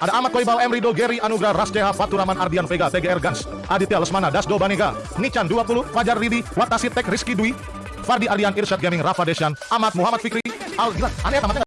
Ada Ahmad Koibal, Emrido, Gary, Anugrah, Rasdeha, Faturaman, Ardian Vega, TGR Gans, Aditya Lesmana, Dasdo Banega, Nican 20, Fajar Ridi, Watasi Tek, Rizky Dwi, Fardi Ardian, Irsyad Gaming, Rafa Desyan, Ahmad Muhammad Fikri, Al Gila, aneh tamatnya